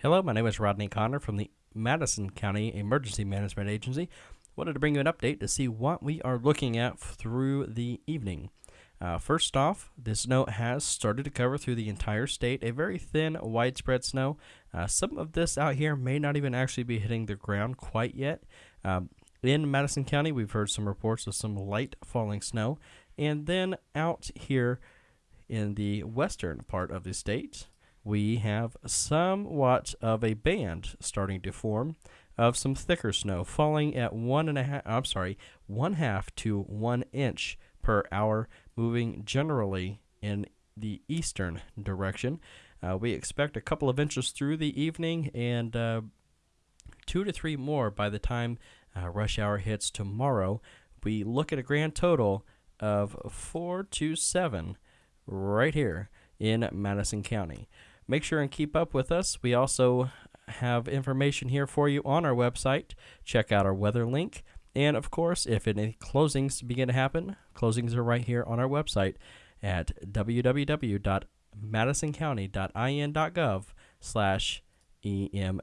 Hello, my name is Rodney Connor from the Madison County Emergency Management Agency. Wanted to bring you an update to see what we are looking at through the evening. Uh, first off, the snow has started to cover through the entire state, a very thin, widespread snow. Uh, some of this out here may not even actually be hitting the ground quite yet. Um, in Madison County, we've heard some reports of some light falling snow. And then out here in the western part of the state, we have somewhat of a band starting to form of some thicker snow falling at one and a half I'm sorry, one half to one inch per hour, moving generally in the eastern direction. Uh, we expect a couple of inches through the evening and uh, two to three more by the time uh, rush hour hits tomorrow. We look at a grand total of four to seven right here in Madison County. Make sure and keep up with us. We also have information here for you on our website. Check out our weather link. And of course, if any closings begin to happen, closings are right here on our website at www.madisoncounty.in.gov slash EMA.